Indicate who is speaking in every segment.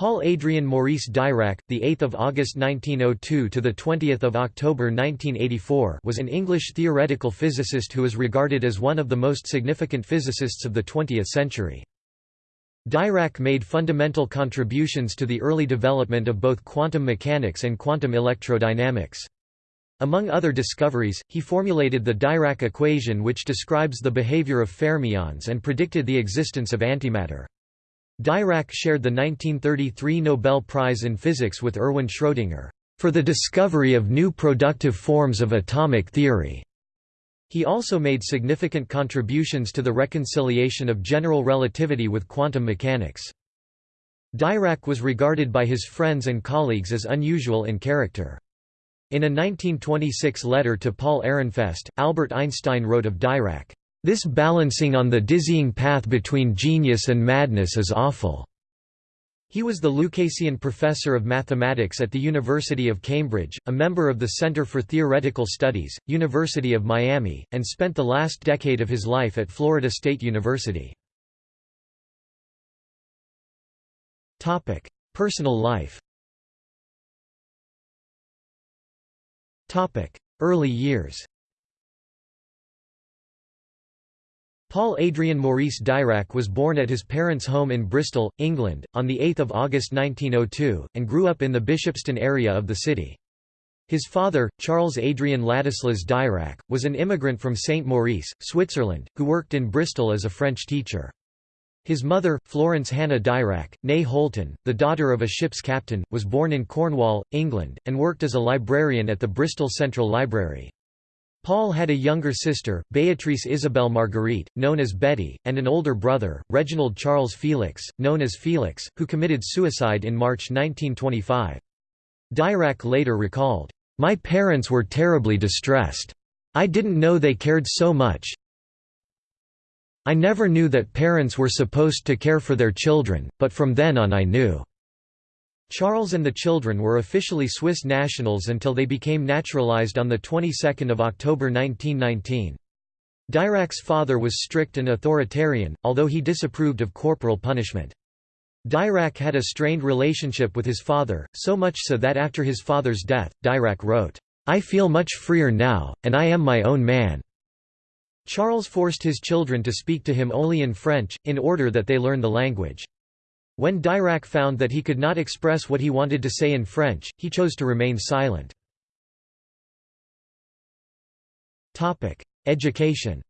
Speaker 1: Paul Adrien Maurice Dirac, the 8th of August 1902 to the 20th of October 1984, was an English theoretical physicist who is regarded as one of the most significant physicists of the 20th century. Dirac made fundamental contributions to the early development of both quantum mechanics and quantum electrodynamics. Among other discoveries, he formulated the Dirac equation which describes the behavior of fermions and predicted the existence of antimatter. Dirac shared the 1933 Nobel Prize in Physics with Erwin Schrödinger, for the discovery of new productive forms of atomic theory. He also made significant contributions to the reconciliation of general relativity with quantum mechanics. Dirac was regarded by his friends and colleagues as unusual in character. In a 1926 letter to Paul Ehrenfest, Albert Einstein wrote of Dirac, this balancing on the dizzying path between genius and madness is awful." He was the Lucasian Professor of Mathematics at the University of Cambridge, a member of the Center for Theoretical Studies, University of Miami, and spent the last decade of his life at Florida State University. Personal life Early years Paul Adrien Maurice Dirac was born at his parents' home in Bristol, England, on 8 August 1902, and grew up in the Bishopston area of the city. His father, Charles Adrien Ladislas Dirac, was an immigrant from St. Maurice, Switzerland, who worked in Bristol as a French teacher. His mother, Florence Hannah Dirac, née Holton, the daughter of a ship's captain, was born in Cornwall, England, and worked as a librarian at the Bristol Central Library. Paul had a younger sister, Beatrice Isabelle Marguerite, known as Betty, and an older brother, Reginald Charles Felix, known as Felix, who committed suicide in March 1925. Dirac later recalled, "...my parents were terribly distressed. I didn't know they cared so much. I never knew that parents were supposed to care for their children, but from then on I knew." Charles and the children were officially Swiss nationals until they became naturalized on the 22nd of October 1919. Dirac's father was strict and authoritarian, although he disapproved of corporal punishment. Dirac had a strained relationship with his father, so much so that after his father's death, Dirac wrote, "'I feel much freer now, and I am my own man." Charles forced his children to speak to him only in French, in order that they learn the language. When Dirac found that he could not express what he wanted to say in French, he chose to remain silent. Education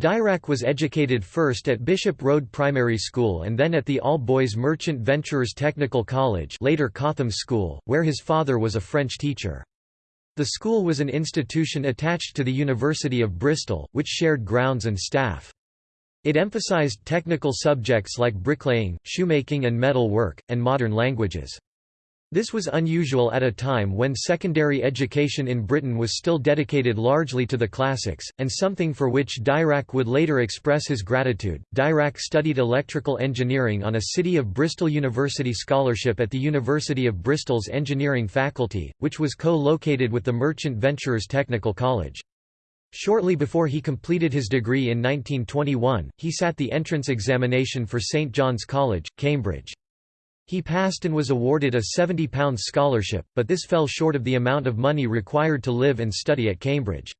Speaker 1: Dirac was educated first at Bishop Road Primary School and then at the all-boys Merchant Venturers Technical College later Cotham School, where his father was a French teacher. The school was an institution attached to the University of Bristol, which shared grounds and staff. It emphasized technical subjects like bricklaying, shoemaking and metal work, and modern languages. This was unusual at a time when secondary education in Britain was still dedicated largely to the classics, and something for which Dirac would later express his gratitude. Dirac studied electrical engineering on a City of Bristol University scholarship at the University of Bristol's engineering faculty, which was co-located with the Merchant Venturers Technical College. Shortly before he completed his degree in 1921, he sat the entrance examination for St John's College, Cambridge. He passed and was awarded a £70 scholarship, but this fell short of the amount of money required to live and study at Cambridge.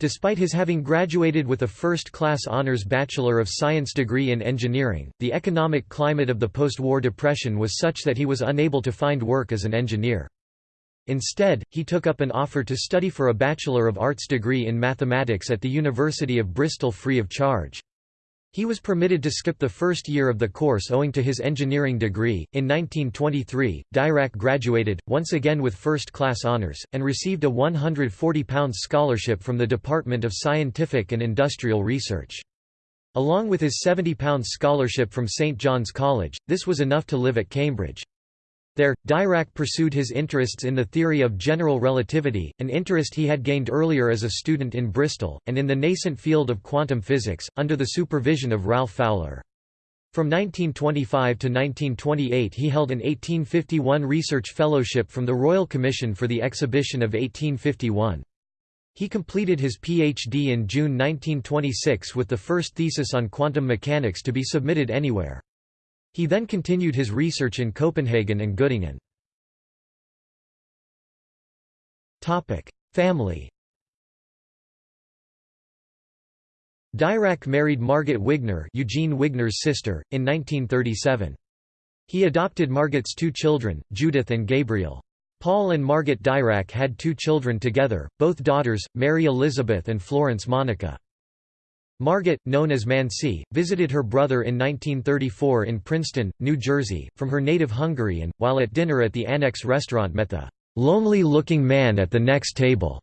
Speaker 1: Despite his having graduated with a first-class honours Bachelor of Science degree in engineering, the economic climate of the post-war depression was such that he was unable to find work as an engineer. Instead, he took up an offer to study for a Bachelor of Arts degree in mathematics at the University of Bristol free of charge. He was permitted to skip the first year of the course owing to his engineering degree. In 1923, Dirac graduated, once again with first class honours, and received a £140 scholarship from the Department of Scientific and Industrial Research. Along with his £70 scholarship from St John's College, this was enough to live at Cambridge. There, Dirac pursued his interests in the theory of general relativity, an interest he had gained earlier as a student in Bristol, and in the nascent field of quantum physics, under the supervision of Ralph Fowler. From 1925 to 1928 he held an 1851 research fellowship from the Royal Commission for the Exhibition of 1851. He completed his PhD in June 1926 with the first thesis on quantum mechanics to be submitted anywhere. He then continued his research in Copenhagen and Göttingen. Family Dirac married Margit Wigner Eugene Wigner's sister, in 1937. He adopted Margit's two children, Judith and Gabriel. Paul and Margit Dirac had two children together, both daughters, Mary Elizabeth and Florence Monica. Margit, known as Manci, visited her brother in 1934 in Princeton, New Jersey, from her native Hungary and, while at dinner at the Annex restaurant met the "'lonely-looking man at the next table'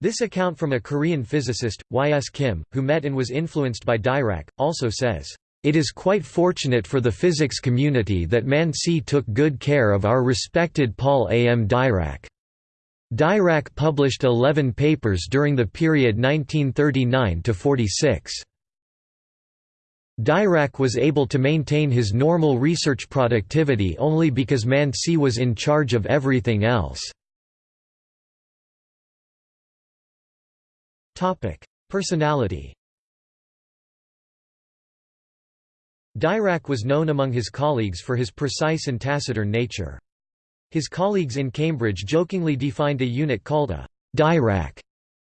Speaker 1: This account from a Korean physicist, Y.S. Kim, who met and was influenced by Dirac, also says, it is quite fortunate for the physics community that Manci took good care of our respected Paul A. M. Dirac. Dirac published 11 papers during the period 1939–46. Dirac was able to maintain his normal research productivity only because Manci was in charge of everything else. Personality Dirac was known among his colleagues for his precise and taciturn nature. His colleagues in Cambridge jokingly defined a unit called a Dirac,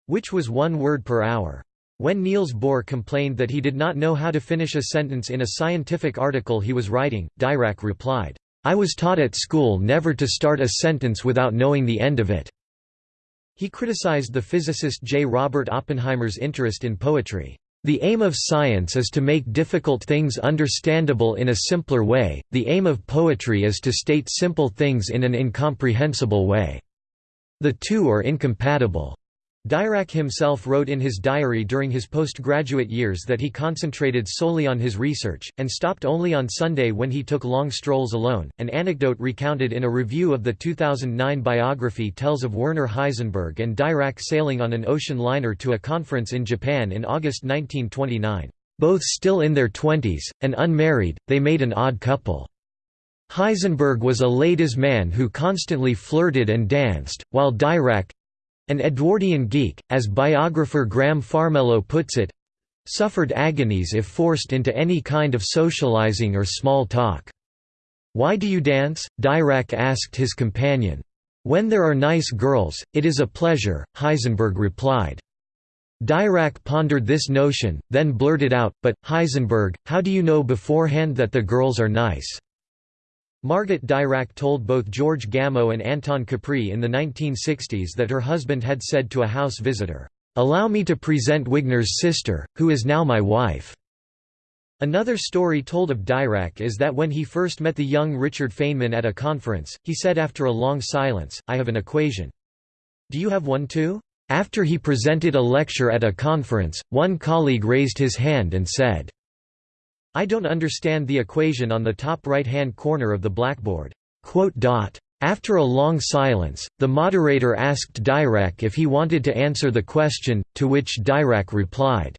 Speaker 1: which was one word per hour. When Niels Bohr complained that he did not know how to finish a sentence in a scientific article he was writing, Dirac replied, I was taught at school never to start a sentence without knowing the end of it. He criticized the physicist J. Robert Oppenheimer's interest in poetry. The aim of science is to make difficult things understandable in a simpler way, the aim of poetry is to state simple things in an incomprehensible way. The two are incompatible. Dirac himself wrote in his diary during his postgraduate years that he concentrated solely on his research, and stopped only on Sunday when he took long strolls alone. An anecdote recounted in a review of the 2009 biography tells of Werner Heisenberg and Dirac sailing on an ocean liner to a conference in Japan in August 1929. Both still in their twenties, and unmarried, they made an odd couple. Heisenberg was a ladies' man who constantly flirted and danced, while Dirac, an Edwardian geek, as biographer Graham Farmelo puts it, suffered agonies if forced into any kind of socializing or small talk. Why do you dance? Dirac asked his companion. When there are nice girls, it is a pleasure, Heisenberg replied. Dirac pondered this notion, then blurted out, but, Heisenberg, how do you know beforehand that the girls are nice? Margit Dirac told both George Gamow and Anton Capri in the 1960s that her husband had said to a house visitor, "'Allow me to present Wigner's sister, who is now my wife.'" Another story told of Dirac is that when he first met the young Richard Feynman at a conference, he said after a long silence, I have an equation. Do you have one too? After he presented a lecture at a conference, one colleague raised his hand and said, I don't understand the equation on the top right-hand corner of the blackboard. After a long silence, the moderator asked Dirac if he wanted to answer the question, to which Dirac replied.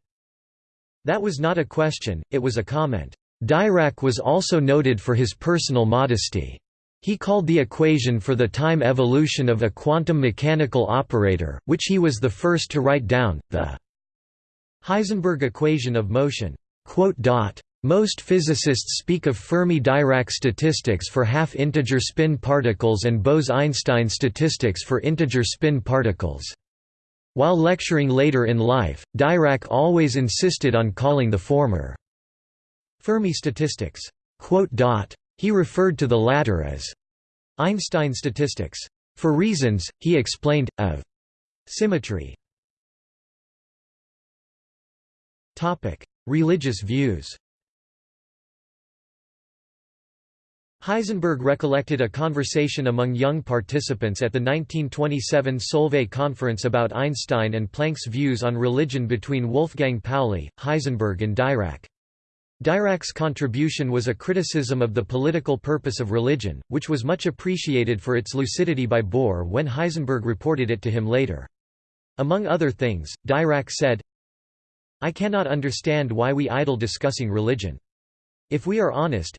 Speaker 1: That was not a question, it was a comment. Dirac was also noted for his personal modesty. He called the equation for the time evolution of a quantum mechanical operator, which he was the first to write down, the Heisenberg equation of motion. Most physicists speak of Fermi-Dirac statistics for half-integer spin particles and Bose–Einstein statistics for integer spin particles. While lecturing later in life, Dirac always insisted on calling the former Fermi statistics. He referred to the latter as Einstein statistics. For reasons, he explained, of symmetry. Religious views Heisenberg recollected a conversation among young participants at the 1927 Solvay conference about Einstein and Planck's views on religion between Wolfgang Pauli, Heisenberg and Dirac. Dirac's contribution was a criticism of the political purpose of religion, which was much appreciated for its lucidity by Bohr when Heisenberg reported it to him later. Among other things, Dirac said, I cannot understand why we idle discussing religion. If we are honest,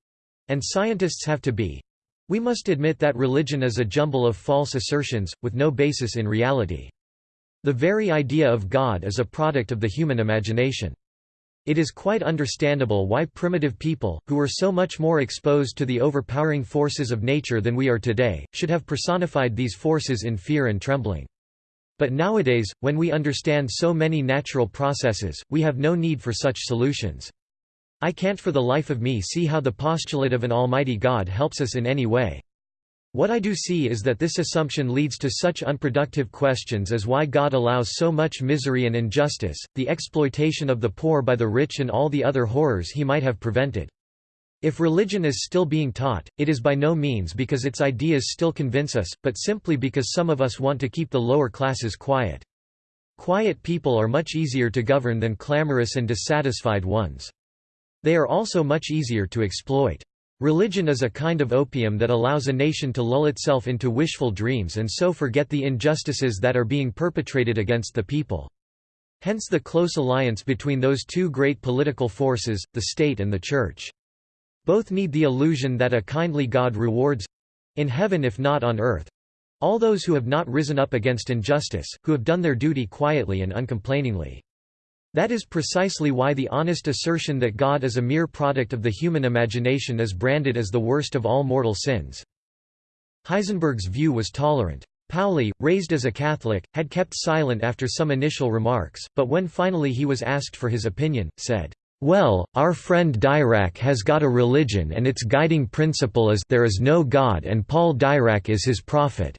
Speaker 1: and scientists have to be. We must admit that religion is a jumble of false assertions, with no basis in reality. The very idea of God is a product of the human imagination. It is quite understandable why primitive people, who were so much more exposed to the overpowering forces of nature than we are today, should have personified these forces in fear and trembling. But nowadays, when we understand so many natural processes, we have no need for such solutions. I can't for the life of me see how the postulate of an almighty God helps us in any way. What I do see is that this assumption leads to such unproductive questions as why God allows so much misery and injustice, the exploitation of the poor by the rich and all the other horrors he might have prevented. If religion is still being taught, it is by no means because its ideas still convince us, but simply because some of us want to keep the lower classes quiet. Quiet people are much easier to govern than clamorous and dissatisfied ones. They are also much easier to exploit. Religion is a kind of opium that allows a nation to lull itself into wishful dreams and so forget the injustices that are being perpetrated against the people. Hence the close alliance between those two great political forces, the state and the church. Both need the illusion that a kindly God rewards—in heaven if not on earth—all those who have not risen up against injustice, who have done their duty quietly and uncomplainingly. That is precisely why the honest assertion that God is a mere product of the human imagination is branded as the worst of all mortal sins. Heisenberg's view was tolerant. Pauli, raised as a Catholic, had kept silent after some initial remarks, but when finally he was asked for his opinion, said, "'Well, our friend Dirac has got a religion and its guiding principle is there is no God and Paul Dirac is his prophet.'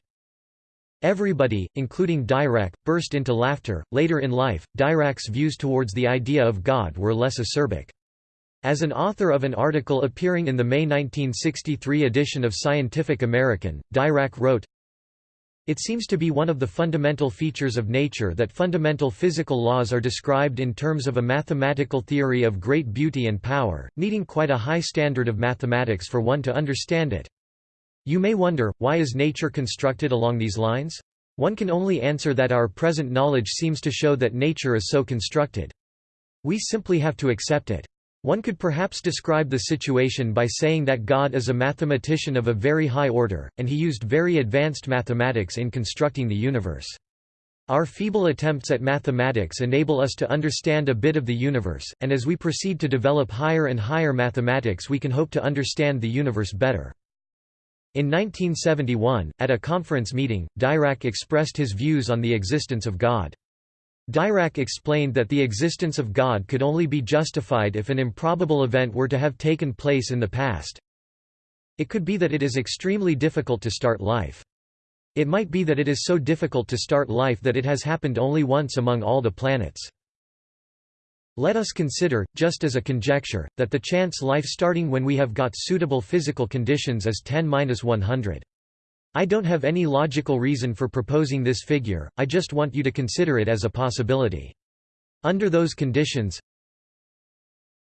Speaker 1: Everybody, including Dirac, burst into laughter. Later in life, Dirac's views towards the idea of God were less acerbic. As an author of an article appearing in the May 1963 edition of Scientific American, Dirac wrote, It seems to be one of the fundamental features of nature that fundamental physical laws are described in terms of a mathematical theory of great beauty and power, needing quite a high standard of mathematics for one to understand it. You may wonder, why is nature constructed along these lines? One can only answer that our present knowledge seems to show that nature is so constructed. We simply have to accept it. One could perhaps describe the situation by saying that God is a mathematician of a very high order, and he used very advanced mathematics in constructing the universe. Our feeble attempts at mathematics enable us to understand a bit of the universe, and as we proceed to develop higher and higher mathematics we can hope to understand the universe better. In 1971, at a conference meeting, Dirac expressed his views on the existence of God. Dirac explained that the existence of God could only be justified if an improbable event were to have taken place in the past. It could be that it is extremely difficult to start life. It might be that it is so difficult to start life that it has happened only once among all the planets. Let us consider, just as a conjecture, that the chance life starting when we have got suitable physical conditions is 10-100. I don't have any logical reason for proposing this figure, I just want you to consider it as a possibility. Under those conditions,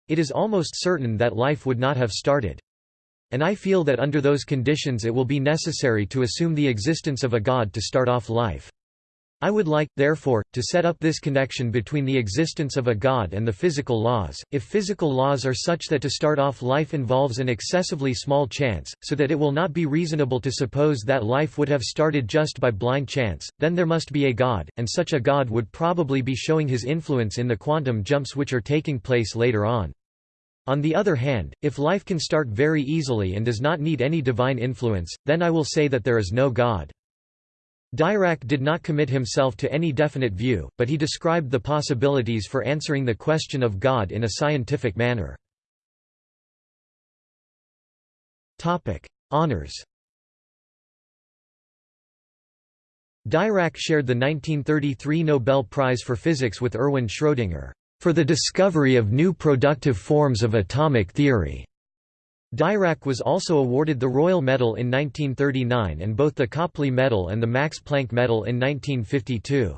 Speaker 1: it is almost certain that life would not have started. And I feel that under those conditions it will be necessary to assume the existence of a God to start off life. I would like, therefore, to set up this connection between the existence of a God and the physical laws, if physical laws are such that to start off life involves an excessively small chance, so that it will not be reasonable to suppose that life would have started just by blind chance, then there must be a God, and such a God would probably be showing his influence in the quantum jumps which are taking place later on. On the other hand, if life can start very easily and does not need any divine influence, then I will say that there is no God. Dirac did not commit himself to any definite view, but he described the possibilities for answering the question of God in a scientific manner. Honours Dirac shared the 1933 Nobel Prize for Physics with Erwin Schrödinger, "...for the discovery of new productive forms of atomic theory." Dirac was also awarded the Royal Medal in 1939 and both the Copley Medal and the Max Planck Medal in 1952.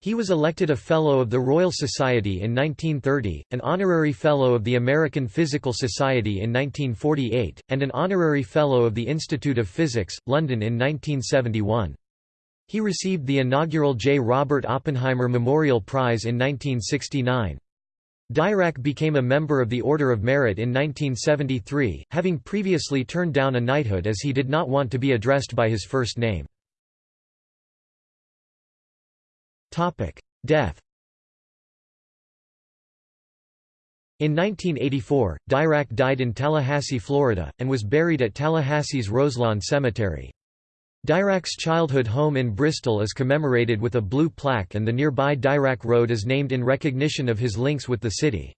Speaker 1: He was elected a Fellow of the Royal Society in 1930, an Honorary Fellow of the American Physical Society in 1948, and an Honorary Fellow of the Institute of Physics, London in 1971. He received the inaugural J. Robert Oppenheimer Memorial Prize in 1969. Dirac became a member of the Order of Merit in 1973, having previously turned down a knighthood as he did not want to be addressed by his first name. Death In 1984, Dirac died in Tallahassee, Florida, and was buried at Tallahassee's Roselawn Cemetery. Dirac's childhood home in Bristol is commemorated with a blue plaque and the nearby Dirac Road is named in recognition of his links with the city.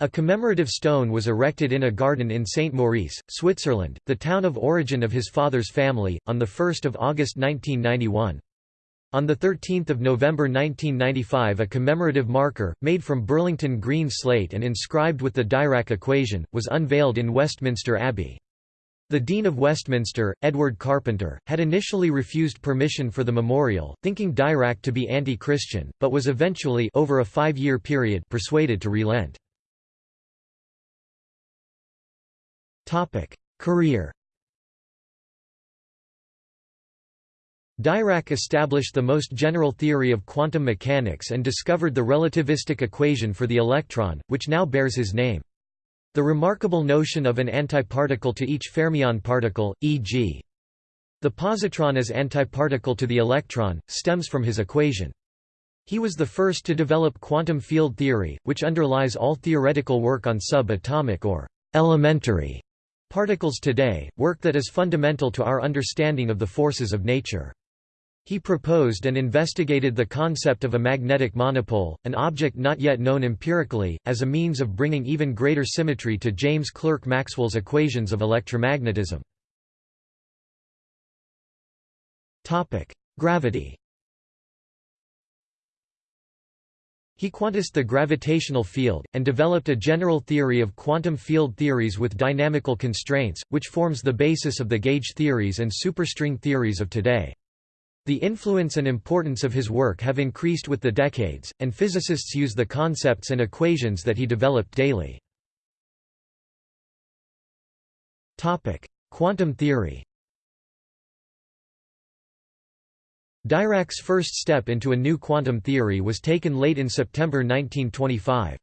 Speaker 1: A commemorative stone was erected in a garden in St. Maurice, Switzerland, the town of origin of his father's family, on 1 August 1991. On 13 November 1995 a commemorative marker, made from Burlington green slate and inscribed with the Dirac equation, was unveiled in Westminster Abbey. The Dean of Westminster, Edward Carpenter, had initially refused permission for the memorial, thinking Dirac to be anti-Christian, but was eventually over a five-year period persuaded to relent. Career Dirac established the most general theory of quantum mechanics and discovered the relativistic equation for the electron, which now bears his name. The remarkable notion of an antiparticle to each fermion particle, e.g. the positron as antiparticle to the electron, stems from his equation. He was the first to develop quantum field theory, which underlies all theoretical work on subatomic or elementary particles today, work that is fundamental to our understanding of the forces of nature. He proposed and investigated the concept of a magnetic monopole, an object not yet known empirically, as a means of bringing even greater symmetry to James Clerk Maxwell's equations of electromagnetism. Gravity He quantized the gravitational field, and developed a general theory of quantum field theories with dynamical constraints, which forms the basis of the gauge theories and superstring theories of today. The influence and importance of his work have increased with the decades, and physicists use the concepts and equations that he developed daily. Quantum theory Dirac's first step into a new quantum theory was taken late in September 1925.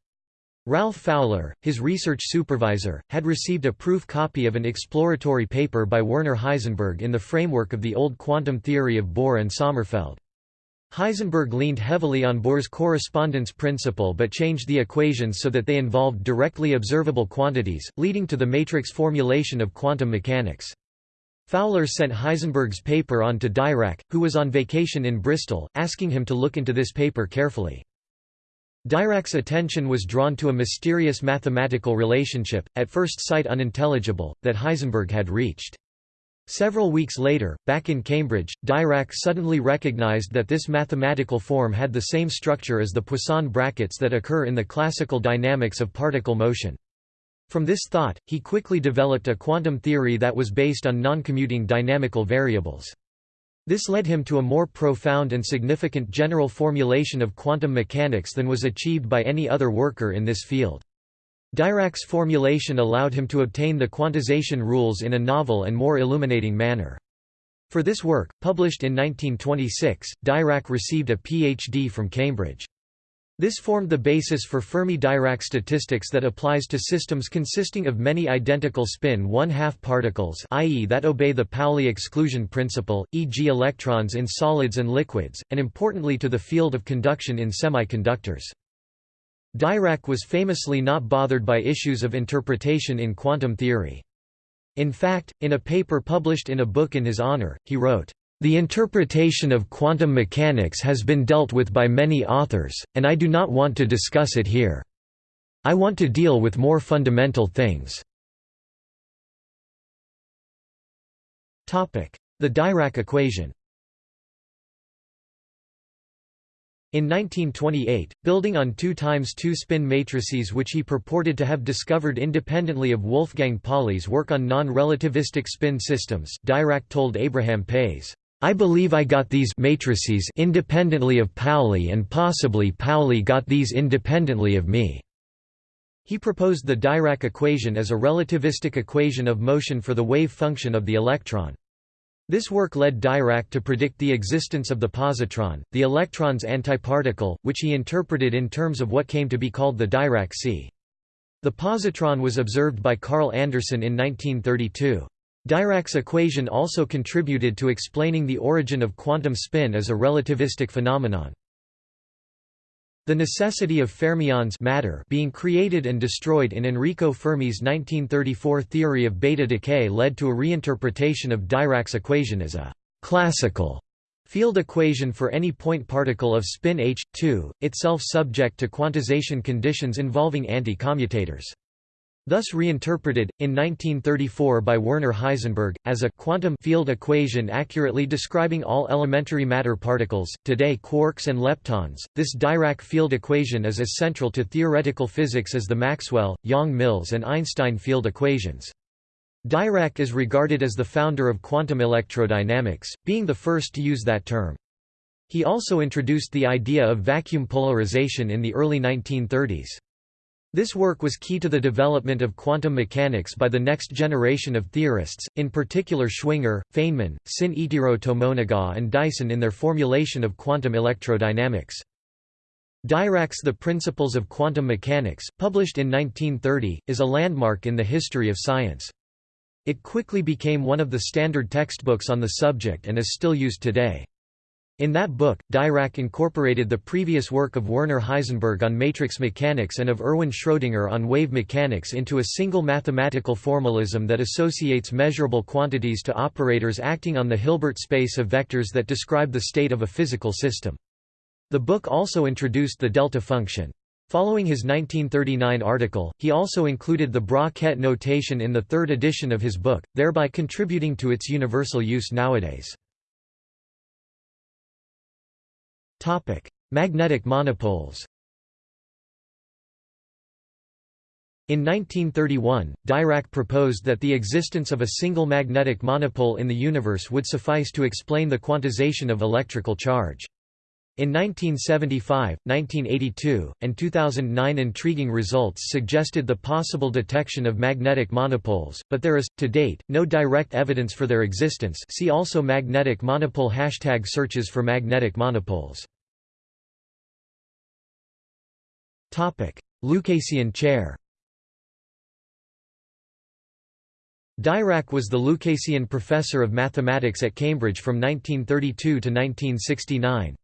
Speaker 1: Ralph Fowler, his research supervisor, had received a proof copy of an exploratory paper by Werner Heisenberg in the framework of the old quantum theory of Bohr and Sommerfeld. Heisenberg leaned heavily on Bohr's correspondence principle but changed the equations so that they involved directly observable quantities, leading to the matrix formulation of quantum mechanics. Fowler sent Heisenberg's paper on to Dirac, who was on vacation in Bristol, asking him to look into this paper carefully. Dirac's attention was drawn to a mysterious mathematical relationship, at first sight unintelligible, that Heisenberg had reached. Several weeks later, back in Cambridge, Dirac suddenly recognized that this mathematical form had the same structure as the Poisson brackets that occur in the classical dynamics of particle motion. From this thought, he quickly developed a quantum theory that was based on non-commuting dynamical variables. This led him to a more profound and significant general formulation of quantum mechanics than was achieved by any other worker in this field. Dirac's formulation allowed him to obtain the quantization rules in a novel and more illuminating manner. For this work, published in 1926, Dirac received a Ph.D. from Cambridge. This formed the basis for Fermi-Dirac statistics that applies to systems consisting of many identical spin one-half particles i.e. that obey the Pauli exclusion principle, e.g. electrons in solids and liquids, and importantly to the field of conduction in semiconductors. Dirac was famously not bothered by issues of interpretation in quantum theory. In fact, in a paper published in a book in his honor, he wrote, the interpretation of quantum mechanics has been dealt with by many authors, and I do not want to discuss it here. I want to deal with more fundamental things. The Dirac equation In 1928, building on 2 times 2 spin matrices which he purported to have discovered independently of Wolfgang Pauli's work on non-relativistic spin systems, Dirac told Abraham Pais, I believe I got these matrices independently of Pauli and possibly Pauli got these independently of me." He proposed the Dirac equation as a relativistic equation of motion for the wave function of the electron. This work led Dirac to predict the existence of the positron, the electron's antiparticle, which he interpreted in terms of what came to be called the Dirac sea. The positron was observed by Carl Anderson in 1932. Dirac's equation also contributed to explaining the origin of quantum spin as a relativistic phenomenon. The necessity of fermions matter being created and destroyed in Enrico Fermi's 1934 theory of beta decay led to a reinterpretation of Dirac's equation as a «classical» field equation for any point particle of spin h, 2, itself subject to quantization conditions involving anti-commutators thus reinterpreted, in 1934 by Werner Heisenberg, as a quantum field equation accurately describing all elementary matter particles, today quarks and leptons. This Dirac field equation is as central to theoretical physics as the Maxwell, Yang-Mills and Einstein field equations. Dirac is regarded as the founder of quantum electrodynamics, being the first to use that term. He also introduced the idea of vacuum polarization in the early 1930s. This work was key to the development of quantum mechanics by the next generation of theorists, in particular Schwinger, Feynman, Sin-Ichiro Tomonaga and Dyson in their formulation of quantum electrodynamics. Dirac's The Principles of Quantum Mechanics, published in 1930, is a landmark in the history of science. It quickly became one of the standard textbooks on the subject and is still used today. In that book, Dirac incorporated the previous work of Werner Heisenberg on matrix mechanics and of Erwin Schrödinger on wave mechanics into a single mathematical formalism that associates measurable quantities to operators acting on the Hilbert space of vectors that describe the state of a physical system. The book also introduced the delta function. Following his 1939 article, he also included the bra-ket notation in the third edition of his book, thereby contributing to its universal use nowadays. Magnetic monopoles. In 1931, Dirac proposed that the existence of a single magnetic monopole in the universe would suffice to explain the quantization of electrical charge. In 1975, 1982, and 2009 intriguing results suggested the possible detection of magnetic monopoles, but there is, to date, no direct evidence for their existence see also magnetic monopole hashtag searches for magnetic monopoles. Lucasian chair Dirac was the Lucasian Professor of Mathematics at Cambridge from 1932 to 1969.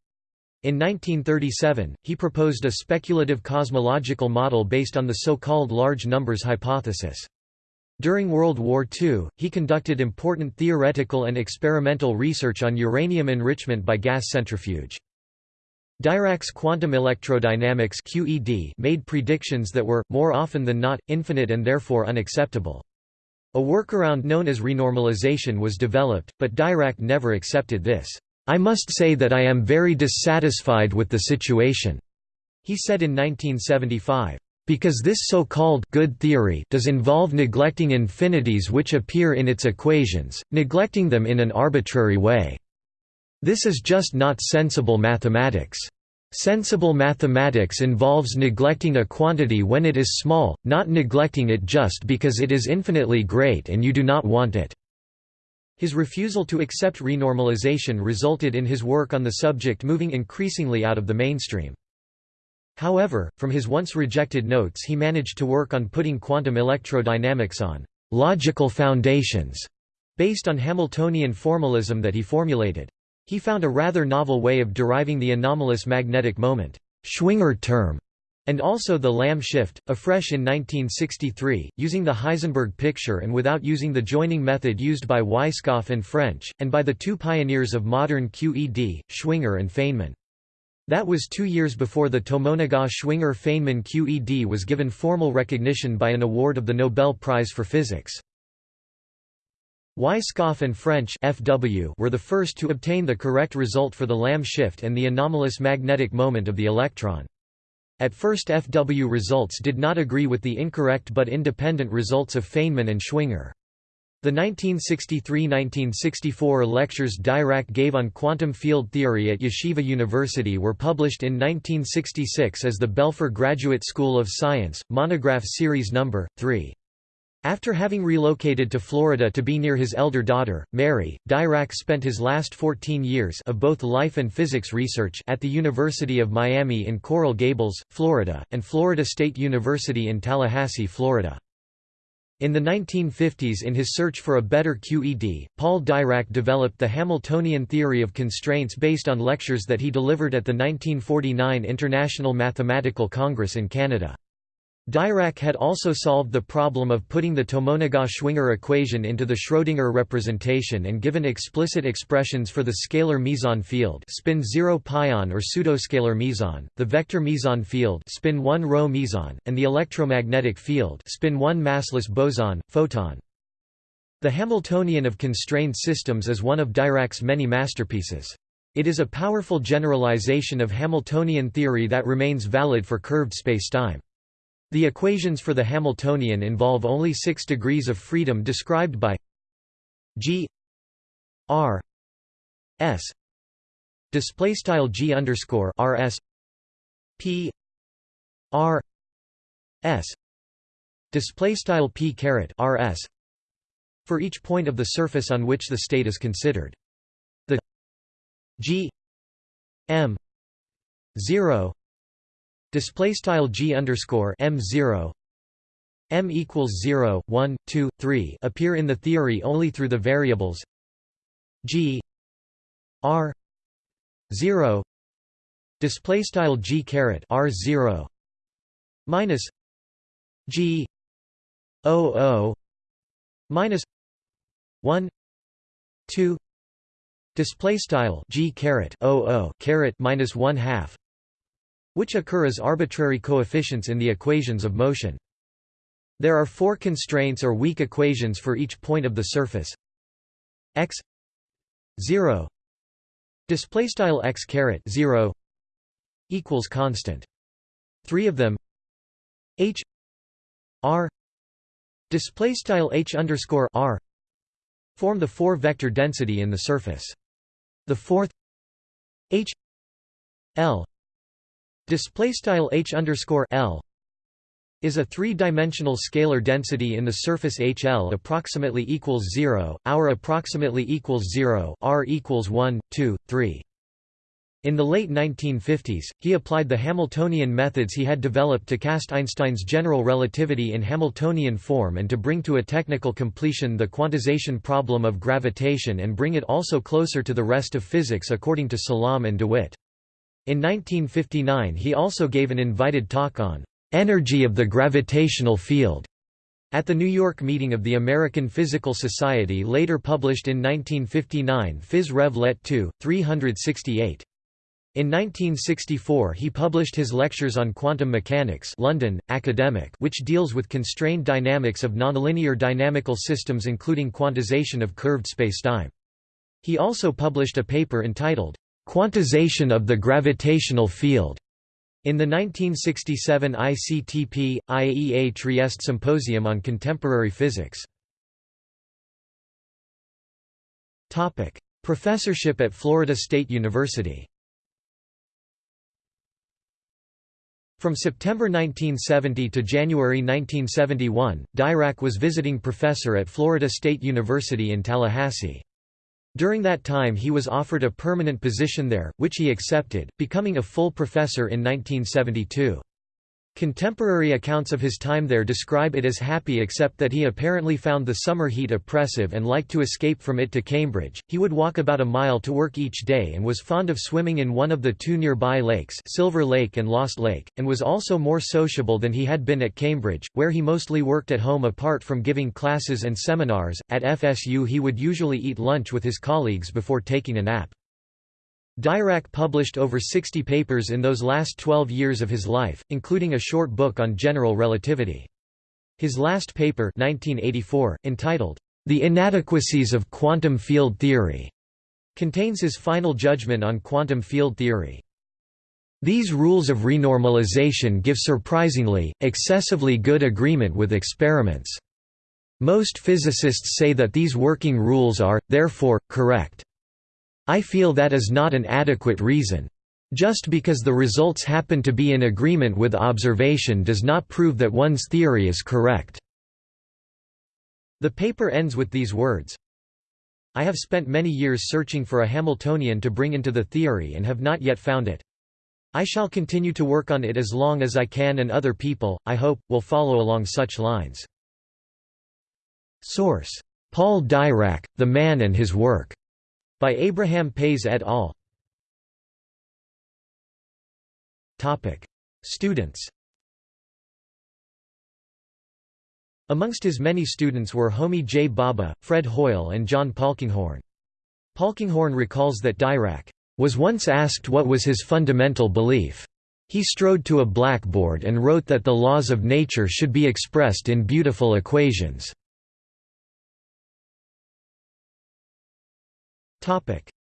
Speaker 1: In 1937, he proposed a speculative cosmological model based on the so-called large numbers hypothesis. During World War II, he conducted important theoretical and experimental research on uranium enrichment by gas centrifuge. Dirac's quantum electrodynamics QED made predictions that were, more often than not, infinite and therefore unacceptable. A workaround known as renormalization was developed, but Dirac never accepted this. I must say that I am very dissatisfied with the situation," he said in 1975. Because this so-called good theory does involve neglecting infinities which appear in its equations, neglecting them in an arbitrary way. This is just not sensible mathematics. Sensible mathematics involves neglecting a quantity when it is small, not neglecting it just because it is infinitely great and you do not want it. His refusal to accept renormalization resulted in his work on the subject moving increasingly out of the mainstream. However, from his once rejected notes he managed to work on putting quantum electrodynamics on «logical foundations» based on Hamiltonian formalism that he formulated. He found a rather novel way of deriving the anomalous magnetic moment Schwinger term and also the Lamb shift, afresh in 1963, using the Heisenberg picture and without using the joining method used by Weisskopf and French, and by the two pioneers of modern QED, Schwinger and Feynman. That was two years before the Tomonaga-Schwinger-Feynman QED was given formal recognition by an award of the Nobel Prize for Physics. Weisskopf and French FW were the first to obtain the correct result for the Lamb shift and the anomalous magnetic moment of the electron. At first FW results did not agree with the incorrect but independent results of Feynman and Schwinger. The 1963–1964 lectures Dirac gave on quantum field theory at Yeshiva University were published in 1966 as the Belfer Graduate School of Science, monograph series No. 3. After having relocated to Florida to be near his elder daughter, Mary, Dirac spent his last 14 years of both life and physics research at the University of Miami in Coral Gables, Florida, and Florida State University in Tallahassee, Florida. In the 1950s in his search for a better QED, Paul Dirac developed the Hamiltonian theory of constraints based on lectures that he delivered at the 1949 International Mathematical Congress in Canada. Dirac had also solved the problem of putting the Tomonaga-Schwinger equation into the Schrödinger representation and given explicit expressions for the scalar meson field spin 0 pion or pseudoscalar meson, the vector meson field spin 1 rho meson, and the electromagnetic field spin 1 massless boson, photon. The Hamiltonian of constrained systems is one of Dirac's many masterpieces. It is a powerful generalization of Hamiltonian theory that remains valid for curved spacetime. The equations for the Hamiltonian involve only six degrees of freedom described by g r s display style g underscore r s p r s display style p caret r s for each point of the surface on which the state is considered. The g m 0 display style g underscore m 0 m equals 0 1 2 3 appear in the theory only through the variables g r 0 display style g caret r 0 minus g o o minus 1 2 display style g caret o o caret minus 1 half which occur as arbitrary coefficients in the equations of motion. There are four constraints or weak equations for each point of the surface. X 0 display style x caret 0 equals constant. Three of them h r display style h underscore r form the four vector density in the surface. The fourth h l Display style h underscore l is a three-dimensional scalar density in the surface HL approximately equals 0, our approximately equals 0, r equals 1, 2, 3. In the late 1950s, he applied the Hamiltonian methods he had developed to cast Einstein's general relativity in Hamiltonian form and to bring to a technical completion the quantization problem of gravitation and bring it also closer to the rest of physics according to Salam and DeWitt. In 1959 he also gave an invited talk on "'Energy of the Gravitational Field' at the New York meeting of the American Physical Society later published in 1959 Phys Rev Let 2, 368. In 1964 he published his lectures on quantum mechanics London, Academic which deals with constrained dynamics of nonlinear dynamical systems including quantization of curved spacetime. He also published a paper entitled, Quantization of the gravitational field in the 1967 ICTP, IAEA Trieste Symposium on Contemporary Physics. Topic: Professorship at Florida State University From September 1970 to January 1971, Dirac was visiting professor at Florida State University in Tallahassee. During that time he was offered a permanent position there, which he accepted, becoming a full professor in 1972. Contemporary accounts of his time there describe it as happy except that he apparently found the summer heat oppressive and liked to escape from it to Cambridge. He would walk about a mile to work each day and was fond of swimming in one of the two nearby lakes Silver Lake and Lost Lake, and was also more sociable than he had been at Cambridge, where he mostly worked at home apart from giving classes and seminars. At FSU he would usually eat lunch with his colleagues before taking a nap. Dirac published over 60 papers in those last 12 years of his life, including a short book on general relativity. His last paper 1984, entitled, The Inadequacies of Quantum Field Theory, contains his final judgment on quantum field theory. These rules of renormalization give surprisingly, excessively good agreement with experiments. Most physicists say that these working rules are, therefore, correct. I feel that is not an adequate reason. Just because the results happen to be in agreement with observation does not prove that one's theory is correct." The paper ends with these words, I have spent many years searching for a Hamiltonian to bring into the theory and have not yet found it. I shall continue to work on it as long as I can and other people, I hope, will follow along such lines. Source: Paul Dirac, The Man and His Work, by Abraham Pais et al. Topic: Students. Amongst his many students were Homi J. Bhabha, Fred Hoyle and John Polkinghorne. Polkinghorne recalls that Dirac was once asked what was his fundamental belief. He strode to a blackboard and wrote that the laws of nature should be expressed in beautiful equations.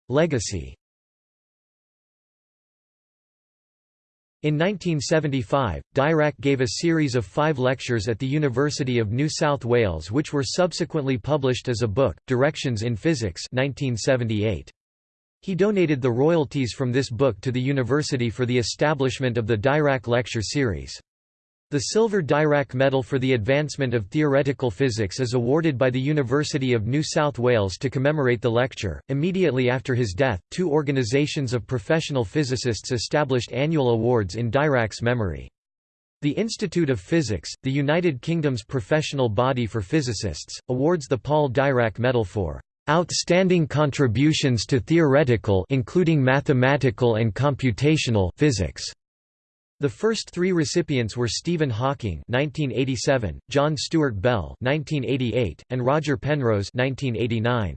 Speaker 1: Legacy In 1975, Dirac gave a series of five lectures at the University of New South Wales which were subsequently published as a book, Directions in Physics 1978. He donated the royalties from this book to the university for the establishment of the Dirac Lecture Series. The Silver Dirac Medal for the Advancement of Theoretical Physics is awarded by the University of New South Wales to commemorate the lecture. Immediately after his death, two organizations of professional physicists established annual awards in Dirac's memory. The Institute of Physics, the United Kingdom's professional body for physicists, awards the Paul Dirac Medal for outstanding contributions to theoretical including mathematical and computational physics. The first three recipients were Stephen Hawking (1987), John Stuart Bell (1988), and Roger Penrose (1989).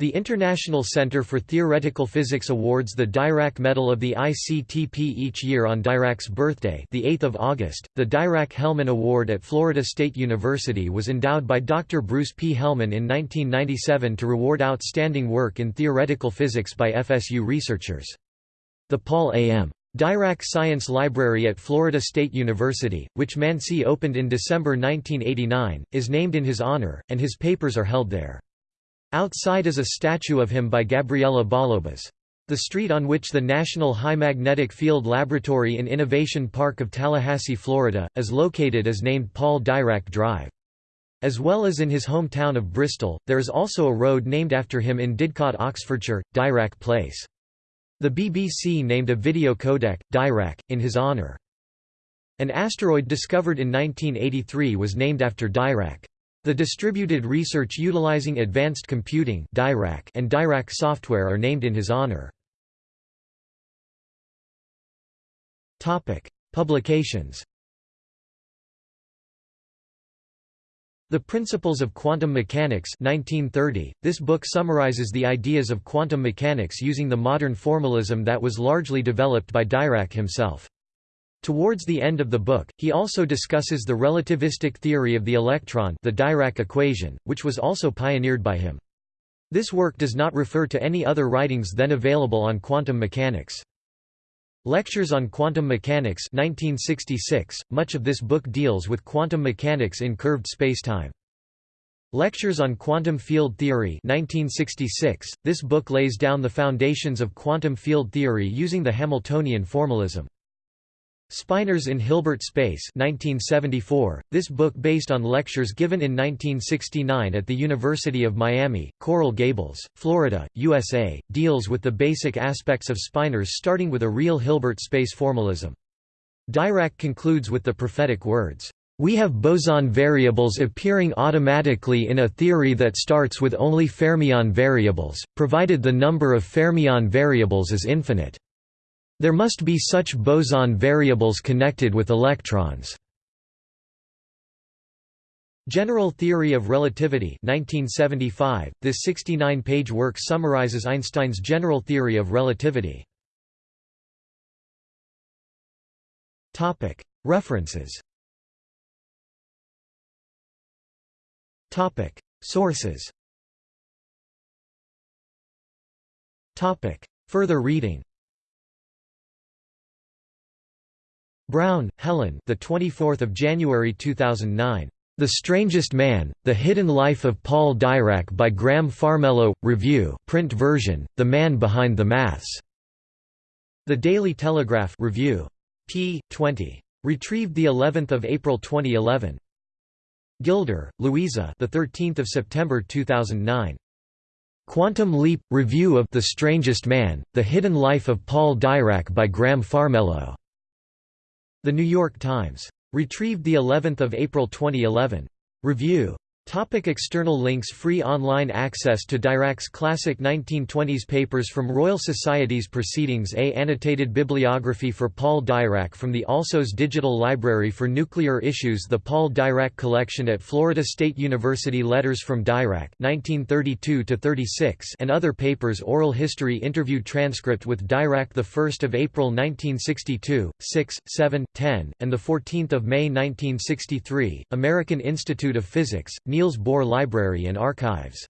Speaker 1: The International Center for Theoretical Physics awards the Dirac Medal of the ICTP each year on Dirac's birthday, the 8th of August. The Dirac-Hellmann Award at Florida State University was endowed by Dr. Bruce P. Hellmann in 1997 to reward outstanding work in theoretical physics by FSU researchers. The Paul A. Dirac Science Library at Florida State University, which Manci opened in December 1989, is named in his honor, and his papers are held there. Outside is a statue of him by Gabriella Bollobás. The street on which the National High Magnetic Field Laboratory in Innovation Park of Tallahassee, Florida, is located is named Paul Dirac Drive. As well as in his hometown of Bristol, there is also a road named after him in Didcot, Oxfordshire, Dirac Place. The BBC named a video codec, Dirac, in his honour. An asteroid discovered in 1983 was named after Dirac. The distributed research utilizing advanced computing Dirac and Dirac software are named in his honor. Publications The Principles of Quantum Mechanics 1930. This book summarizes the ideas of quantum mechanics using the modern formalism that was largely developed by Dirac himself. Towards the end of the book, he also discusses the relativistic theory of the electron the Dirac equation, which was also pioneered by him. This work does not refer to any other writings then available on quantum mechanics. Lectures on Quantum Mechanics 1966, much of this book deals with quantum mechanics in curved spacetime. Lectures on Quantum Field Theory 1966, this book lays down the foundations of quantum field theory using the Hamiltonian formalism. Spinors in Hilbert Space 1974, this book based on lectures given in 1969 at the University of Miami, Coral Gables, Florida, USA, deals with the basic aspects of spinors starting with a real Hilbert space formalism. Dirac concludes with the prophetic words, "...we have boson variables appearing automatically in a theory that starts with only fermion variables, provided the number of fermion variables is infinite." There must be such boson variables connected with electrons. General Theory of Relativity 1975, this 69-page work summarizes Einstein's general theory of relativity. Topic: References Topic: Sources Topic: Further reading Brown, Helen. The 24th of January 2009. The Strangest Man: The Hidden Life of Paul Dirac by Graham Farmelo. Review. Print version. The Man Behind the Maths. The Daily Telegraph. Review. p. 20. Retrieved the 11th of April 2011. Gilder, Louisa. The 13th of September 2009. Quantum Leap Review of The Strangest Man: The Hidden Life of Paul Dirac by Graham Farmelo. The New York Times. Retrieved the 11th of April 2011. Review. Topic external links Free online access to Dirac's classic 1920s papers from Royal Society's Proceedings A annotated bibliography for Paul Dirac from the Alsos Digital Library for Nuclear Issues The Paul Dirac Collection at Florida State University Letters from Dirac 1932 and other papers Oral history interview transcript with Dirac 1 April 1962, 6, 7, 10, and 14 May 1963, American Institute of Physics, Niels Bohr Library and Archives